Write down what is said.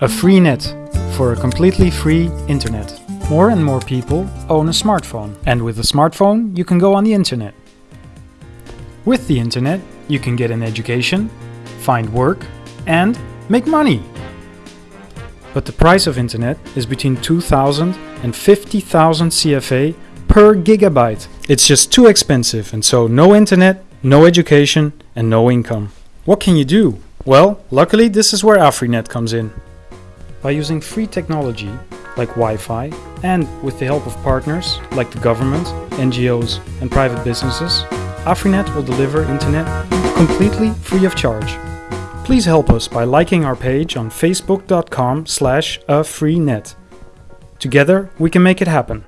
AfriNet for a completely free internet. More and more people own a smartphone, and with a smartphone, you can go on the internet. With the internet, you can get an education, find work, and make money. But the price of internet is between 2000 and 50,000 CFA per gigabyte. It's just too expensive, and so no internet, no education, and no income. What can you do? Well, luckily, this is where AfriNet comes in. By using free technology like Wi-Fi and with the help of partners like the government, NGOs and private businesses, AfriNet will deliver internet completely free of charge. Please help us by liking our page on facebook.com slash AfriNet. Together we can make it happen.